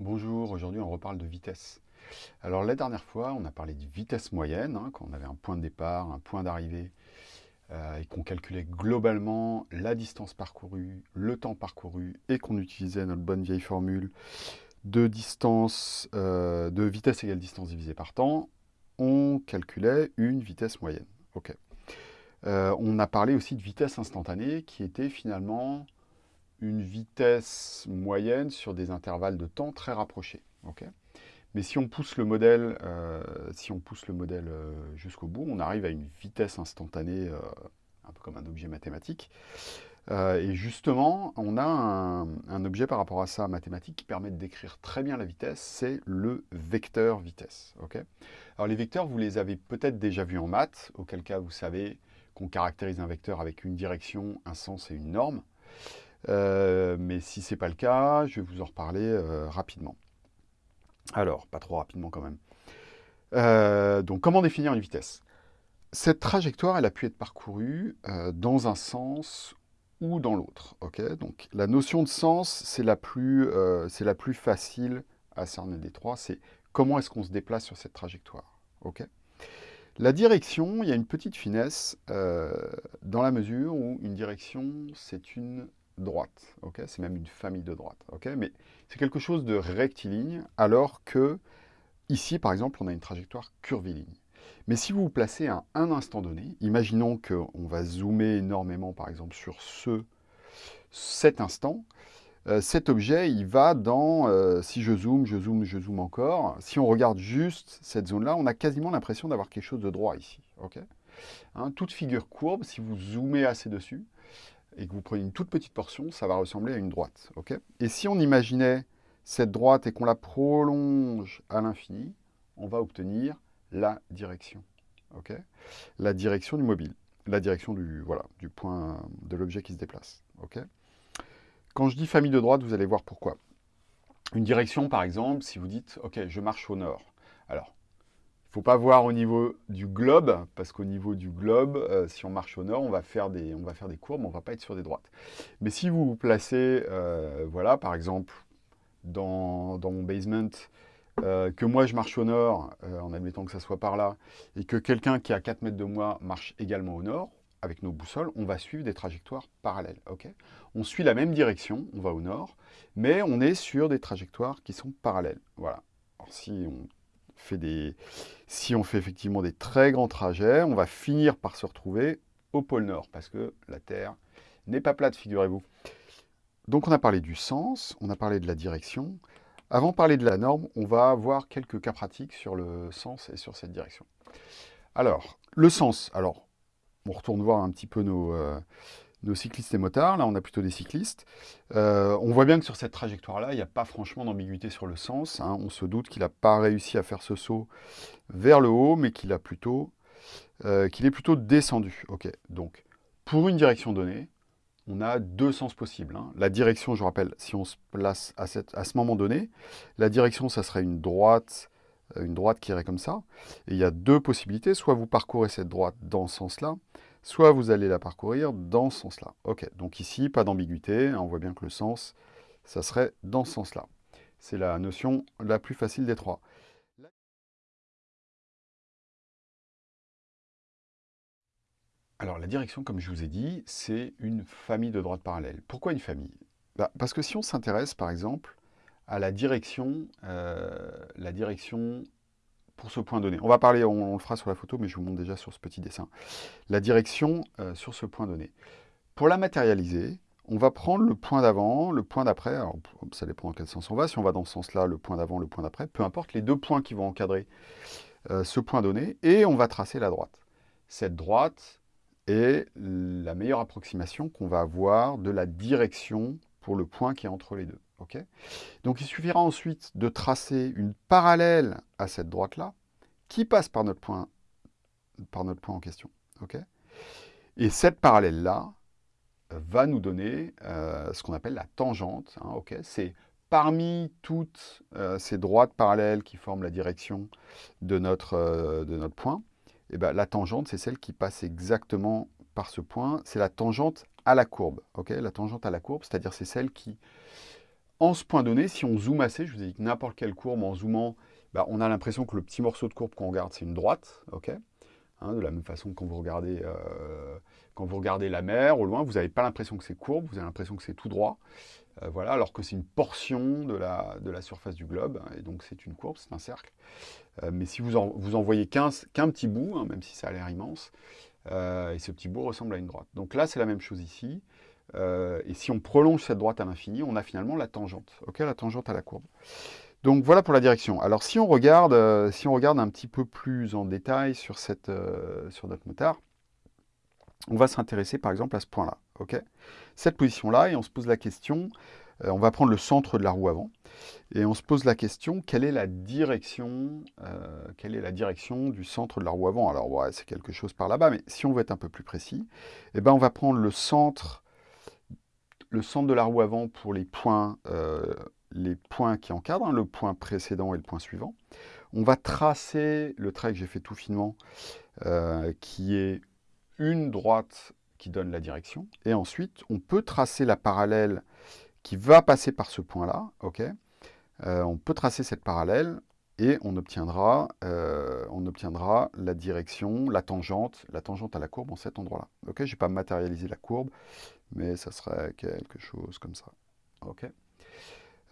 Bonjour, aujourd'hui on reparle de vitesse. Alors la dernière fois, on a parlé de vitesse moyenne, hein, quand on avait un point de départ, un point d'arrivée, euh, et qu'on calculait globalement la distance parcourue, le temps parcouru, et qu'on utilisait notre bonne vieille formule de distance, euh, de vitesse égale distance divisée par temps, on calculait une vitesse moyenne. Euh, on a parlé aussi de vitesse instantanée, qui était finalement une vitesse moyenne sur des intervalles de temps très rapprochés. Mais si on pousse le modèle, euh, si on pousse le modèle euh, jusqu'au bout, on arrive à une vitesse instantanée, euh, un peu comme un objet mathématique. et justement, on a un, objet par rapport à ça mathématique qui permet de décrire très bien la vitesse, c'est le vecteur vitesse. Alors les vecteurs, vous les avez peut-être déjà vus en maths, auquel cas vous savez qu'on caractérise un vecteur avec une direction, un sens et une norme. Euh, mais si ce n'est pas le cas, je vais vous en reparler euh, rapidement. Alors, pas trop rapidement quand même. Euh, donc, comment définir une vitesse? Cette trajectoire, elle a pu être parcourue dans un sens ou dans l'autre. donc, la notion de sens, c'est la, la plus facile à cerner des trois. C'est comment est-ce qu'on se déplace sur cette trajectoire. la direction, il y a une petite finesse dans la mesure où une direction, c'est une droite, ok? C'est même une famille de droite, ok? Mais c'est quelque chose de rectiligne, alors que ici, par exemple, on a une trajectoire curviligne. Mais si vous vous placez à un instant donné, imaginons qu'on va zoomer énormément, par exemple, sur ce, cet instant, euh, cet objet, il va dans, euh, si je zoome, je zoome, je zoome encore, si on regarde juste cette zone-là, on a quasiment l'impression d'avoir quelque chose de droit ici. hein, toute figure courbe, si vous zoomez assez dessus, et que vous prenez une toute petite portion, ça va ressembler à une droite. et si on imaginait cette droite et qu'on la prolonge à l'infini, on va obtenir la direction. la direction du mobile, la direction du, voilà, du point de l'objet qui se déplace. Quand je dis famille de droite, vous allez voir pourquoi. Une direction, par exemple, si vous dites « Ok, je marche au nord ». Alors, faut pas voir au niveau du globe, parce qu'au niveau du globe, euh, si on marche au nord, on va, faire des, on va faire des courbes, on va pas être sur des droites. Mais si vous vous placez, euh, voilà, par exemple, dans, mon basement, euh, que moi je marche au nord, en admettant que ça soit par là, et que quelqu'un qui est à 4 mètres de moi marche également au nord, avec nos boussoles, on va suivre des trajectoires parallèles. ok? On suit la même direction, on va au nord, mais on est sur des trajectoires qui sont parallèles. Voilà. Alors si on des... Si on fait effectivement des très grands trajets, on va finir par se retrouver au pôle Nord, parce que la Terre n'est pas plate, figurez-vous. Donc on a parlé du sens, on a parlé de la direction. Avant de parler de la norme, on va voir quelques cas pratiques sur le sens et sur cette direction. Alors, le sens. Alors, on retourne voir un petit peu nos, euh, nos cyclistes et motards, là on a plutôt des cyclistes. Euh, on voit bien que sur cette trajectoire-là, il n'y a pas franchement d'ambiguïté sur le sens. Hein. On se doute qu'il n'a pas réussi à faire ce saut vers le haut, mais qu'il plutôt, euh, qu'il est plutôt descendu. Donc pour une direction donnée, on a deux sens possibles. Hein. La direction, je rappelle, si on se place à, à ce moment donné, la direction, ça serait une droite, euh, une droite qui irait comme ça. Et il y a deux possibilités, soit vous parcourez cette droite dans ce sens-là, soit vous allez la parcourir dans ce sens-là. Ok, donc ici, pas d'ambiguïté, hein, on voit bien que le sens, ça serait dans ce sens-là. C'est la notion la plus facile des trois. Alors la direction, comme je vous ai dit, c'est une famille de droites parallèles. Pourquoi une famille? Bah, Parce que si on s'intéresse, par exemple, à la direction, euh, la direction pour ce point donné. On va parler, on, le fera sur la photo, mais je vous montre déjà sur ce petit dessin. La direction euh, sur ce point donné. Pour la matérialiser, on va prendre le point d'avant, le point d'après, alors ça dépend dans quel sens on va, si on va dans ce sens-là, le point d'avant, le point d'après, peu importe, les deux points qui vont encadrer euh, ce point donné, et on va tracer la droite. Cette droite est la meilleure approximation qu'on va avoir de la direction pour le point qui est entre les deux. Donc il suffira ensuite de tracer une parallèle à cette droite-là, qui passe par notre point, par notre point en question. Et cette parallèle-là va nous donner euh, ce qu'on appelle la tangente. Hein, C'est parmi toutes euh, ces droites parallèles qui forment la direction de notre, euh, de notre point, eh ben, la tangente, c'est celle qui passe exactement par ce point. C'est la tangente à la courbe. la tangente à la courbe, c'est-à-dire c'est celle qui en ce point donné, si on zoome assez, je vous ai dit que n'importe quelle courbe, en zoomant, bah, on a l'impression que le petit morceau de courbe qu'on regarde, c'est une droite. hein, de la même façon que quand vous regardez, euh, quand vous regardez la mer au loin, vous n'avez pas l'impression que c'est courbe, vous avez l'impression que c'est tout droit. Euh, voilà, alors que c'est une portion de la, de la, surface du globe, et donc c'est une courbe, c'est un cercle. Euh, mais si vous en, vous voyez qu'un petit bout, hein, même si ça a l'air immense, et ce petit bout ressemble à une droite. Donc là, c'est la même chose ici. Et si on prolonge cette droite à l'infini, on a finalement la tangente, la tangente à la courbe. Donc voilà pour la direction. Alors si on regarde, euh, si on regarde un petit peu plus en détail sur, cette, euh, notre motard, on va s'intéresser par exemple à ce point-là, Cette position-là, et on se pose la question, on va prendre le centre de la roue avant, et on se pose la question, quelle est la direction, quelle est la direction du centre de la roue avant? Alors ouais, c'est quelque chose par là-bas, mais si on veut être un peu plus précis, eh ben, on va prendre le centre le centre de la roue avant pour les points, euh, les points qui encadrent, hein, le point précédent et le point suivant. On va tracer le trait que j'ai fait tout finement, euh, qui est une droite qui donne la direction. Et ensuite, on peut tracer la parallèle qui va passer par ce point-là. euh, on peut tracer cette parallèle et on obtiendra, on obtiendra la direction, la tangente, la tangente à la courbe en cet endroit-là. Je ne vais pas matérialiser la courbe, mais ça serait quelque chose comme ça. Ok?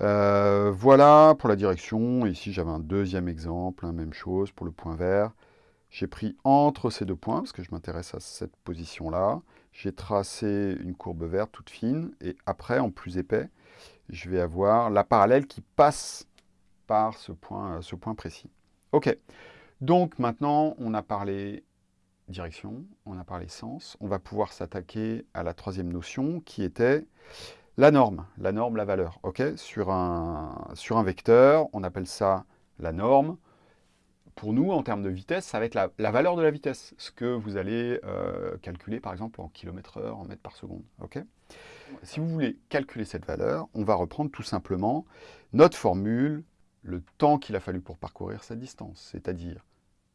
Euh, voilà pour la direction. Ici, j'avais un deuxième exemple, hein, même chose pour le point vert. J'ai pris entre ces deux points, parce que je m'intéresse à cette position-là. J'ai tracé une courbe verte toute fine, et après, en plus épais, je vais avoir la parallèle qui passe par ce point, ce point précis. Ok, donc maintenant, on a parlé direction, on a parlé sens, on va pouvoir s'attaquer à la troisième notion qui était la norme, la norme, la valeur. ok? Sur, un, sur un vecteur, on appelle ça la norme. Pour nous, en termes de vitesse, ça va être la, valeur de la vitesse, ce que vous allez euh, calculer par exemple en kilomètre heure, en mètres par seconde. ok? Si vous voulez calculer cette valeur, on va reprendre tout simplement notre formule, le temps qu'il a fallu pour parcourir cette distance, c'est-à-dire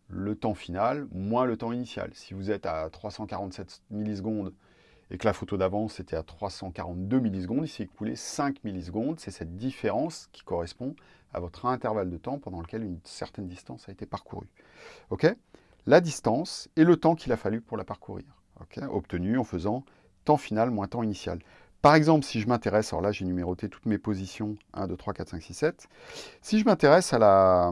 le temps final moins le temps initial. Si vous êtes à 347 millisecondes et que la photo d'avance était à 342 millisecondes, il s'est écoulé 5 millisecondes. C'est cette différence qui correspond à votre intervalle de temps pendant lequel une certaine distance a été parcourue. La distance et le temps qu'il a fallu pour la parcourir. Obtenu en faisant temps final moins temps initial. Par exemple, si je m'intéresse, alors là j'ai numéroté toutes mes positions, 1, 2, 3, 4, 5, 6, 7. Si je m'intéresse à la,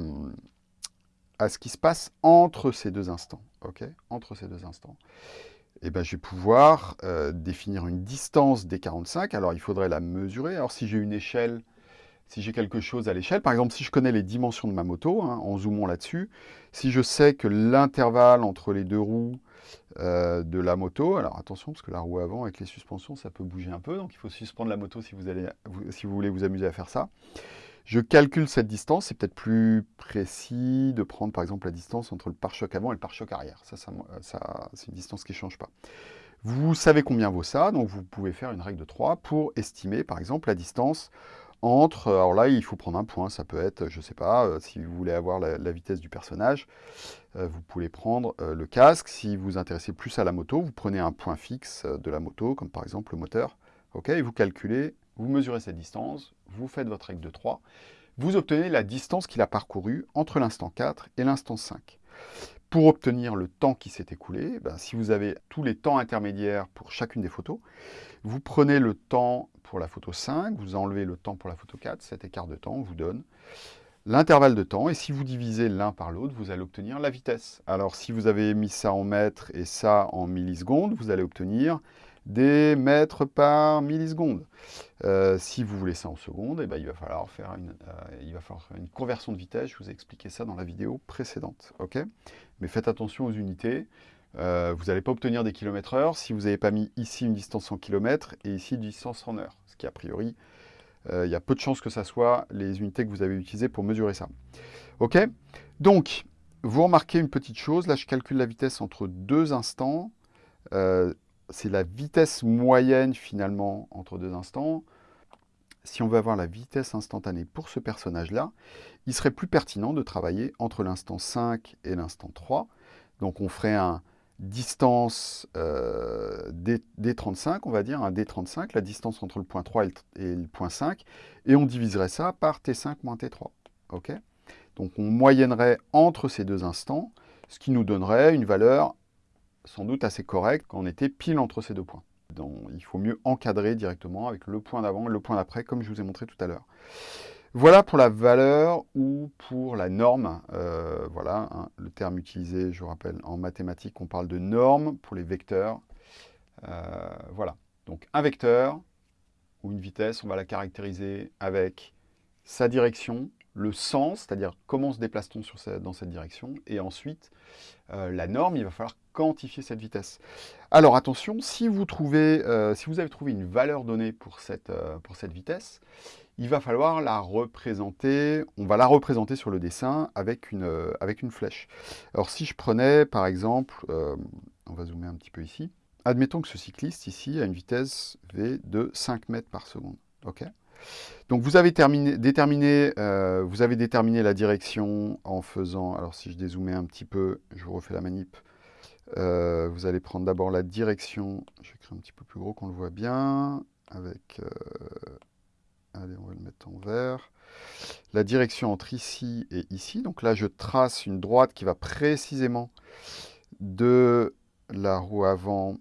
à ce qui se passe entre ces deux instants. entre ces deux instants. Eh ben, je vais pouvoir euh, définir une distance des 45. Alors, il faudrait la mesurer. Alors, si j'ai une échelle, si j'ai quelque chose à l'échelle, par exemple, si je connais les dimensions de ma moto, hein, en zoomant là-dessus, si je sais que l'intervalle entre les deux roues euh, de la moto, alors attention, parce que la roue avant, avec les suspensions, ça peut bouger un peu, donc il faut suspendre la moto si vous, allez, si vous voulez vous amuser à faire ça. Je calcule cette distance, c'est peut-être plus précis de prendre par exemple la distance entre le pare-choc avant et le pare-choc arrière. Ça, c'est une distance qui ne change pas. Vous savez combien vaut ça, donc vous pouvez faire une règle de 3 pour estimer par exemple la distance entre, alors là il faut prendre un point, ça peut être, je ne sais pas, euh, si vous voulez avoir la, vitesse du personnage, euh, vous pouvez prendre euh, le casque, si vous vous intéressez plus à la moto, vous prenez un point fixe de la moto, comme par exemple le moteur, et vous calculez vous mesurez cette distance, vous faites votre règle de 3, vous obtenez la distance qu'il a parcourue entre l'instant 4 et l'instant 5. Pour obtenir le temps qui s'est écoulé, ben, si vous avez tous les temps intermédiaires pour chacune des photos, vous prenez le temps pour la photo 5, vous enlevez le temps pour la photo 4, cet écart de temps vous donne l'intervalle de temps, et si vous divisez l'un par l'autre, vous allez obtenir la vitesse. Alors si vous avez mis ça en mètres et ça en millisecondes, vous allez obtenir des mètres par milliseconde. Euh, si vous voulez ça en secondes, eh ben, il, va falloir faire une, euh, conversion de vitesse. Je vous ai expliqué ça dans la vidéo précédente. Mais faites attention aux unités. Euh, vous n'allez pas obtenir des kilomètres heure si vous n'avez pas mis ici une distance en kilomètres et ici une distance en heure. Ce qui, a priori, il y a peu de chances que ça soit les unités que vous avez utilisées pour mesurer ça. Ok? Donc, vous remarquez une petite chose. Là, je calcule la vitesse entre deux instants c'est la vitesse moyenne finalement entre deux instants. Si on veut avoir la vitesse instantanée pour ce personnage-là, il serait plus pertinent de travailler entre l'instant 5 et l'instant 3. Donc on ferait un distance euh, D, 35 on va dire, un D35, la distance entre le point 3 et le, point 5, et on diviserait ça par T5 moins T3. ok? Donc on moyennerait entre ces deux instants, ce qui nous donnerait une valeur sans doute assez correcte quand on était pile entre ces deux points. Donc, il faut mieux encadrer directement avec le point d'avant et le point d'après, comme je vous ai montré tout à l'heure. Voilà pour la valeur ou pour la norme. Euh, voilà, hein, le terme utilisé, je rappelle, en mathématiques, on parle de norme pour les vecteurs. Euh, voilà, donc un vecteur ou une vitesse, on va la caractériser avec sa direction, le sens, c'est-à-dire comment se déplace-t-on dans cette direction, et ensuite, euh, la norme, il va falloir quantifier cette vitesse. Alors attention, si vous, trouvez, si vous avez trouvé une valeur donnée pour cette, pour cette vitesse, il va falloir la représenter, on va la représenter sur le dessin avec une, euh, avec une flèche. Alors si je prenais par exemple, euh, on va zoomer un petit peu ici, admettons que ce cycliste ici a une vitesse V de 5 mètres par seconde. donc vous avez terminé, déterminé, euh, vous avez déterminé la direction en faisant, alors si je dézoomais un petit peu, je vous refais la manip, vous allez prendre d'abord la direction, je vais écrire un petit peu plus gros qu'on le voit bien, avec Allez, on va le mettre en vert. La direction entre ici et ici. Donc là, je trace une droite qui va précisément de la roue avant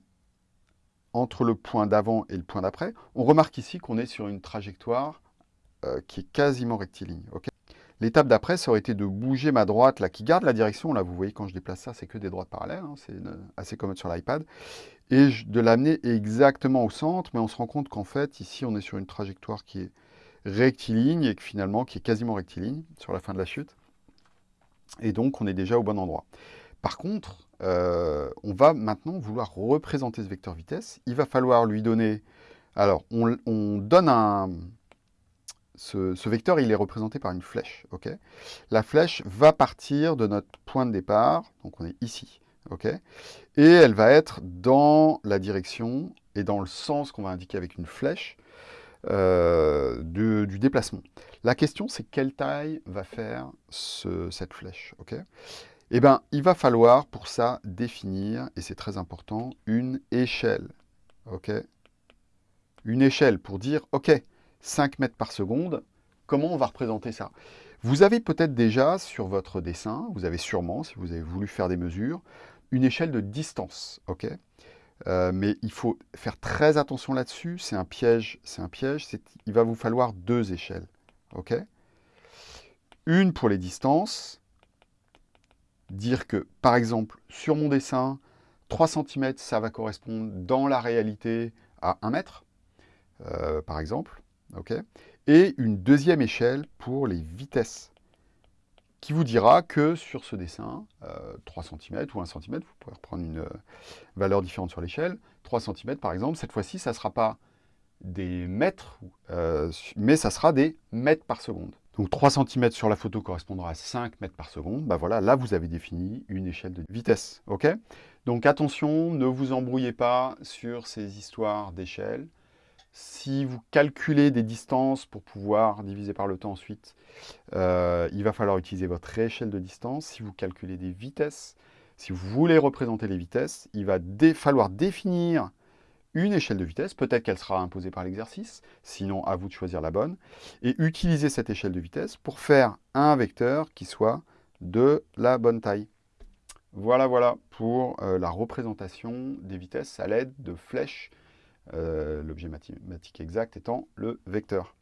entre le point d'avant et le point d'après. On remarque ici qu'on est sur une trajectoire euh, qui est quasiment rectiligne. L'étape d'après, ça aurait été de bouger ma droite, là, qui garde la direction. Là, vous voyez, quand je déplace ça, c'est que des droites parallèles. Hein, c'est assez commode sur l'iPad. Et de l'amener exactement au centre. Mais on se rend compte qu'en fait, ici, on est sur une trajectoire qui est rectiligne et que finalement, qui est quasiment rectiligne sur la fin de la chute. Et donc, on est déjà au bon endroit. Par contre, euh, on va maintenant vouloir représenter ce vecteur vitesse. Il va falloir lui donner... Alors, on, on donne un ce, vecteur, il est représenté par une flèche. la flèche va partir de notre point de départ, donc on est ici. et elle va être dans la direction et dans le sens qu'on va indiquer avec une flèche euh, du déplacement. La question, c'est quelle taille va faire cette flèche. eh bien, il va falloir pour ça définir, et c'est très important, une échelle. une échelle pour dire, ok, 5 mètres par seconde, comment on va représenter ça? Vous avez peut-être déjà sur votre dessin, vous avez sûrement, si vous avez voulu faire des mesures, une échelle de distance, ok? Euh, mais il faut faire très attention là-dessus, c'est un piège, c'est un piège, il va vous falloir deux échelles, ok? Une pour les distances, dire que, par exemple, sur mon dessin, 3 cm, ça va correspondre dans la réalité à 1 mètre, euh, par exemple et une deuxième échelle pour les vitesses, qui vous dira que sur ce dessin, 3 euh, cm ou 1 cm, vous pouvez reprendre une euh, valeur différente sur l'échelle, 3 cm par exemple, cette fois-ci, ça ne sera pas des mètres, euh, mais ça sera des mètres par seconde. Donc 3 cm sur la photo correspondra à 5 mètres par seconde. Bah voilà, là vous avez défini une échelle de vitesse. Donc attention, ne vous embrouillez pas sur ces histoires d'échelle. Si vous calculez des distances pour pouvoir diviser par le temps ensuite, euh, il va falloir utiliser votre échelle de distance. Si vous calculez des vitesses, si vous voulez représenter les vitesses, il va falloir définir une échelle de vitesse, peut-être qu'elle sera imposée par l'exercice, sinon à vous de choisir la bonne, et utiliser cette échelle de vitesse pour faire un vecteur qui soit de la bonne taille. Voilà, voilà pour euh, la représentation des vitesses à l'aide de flèches l'objet mathématique exact étant le vecteur.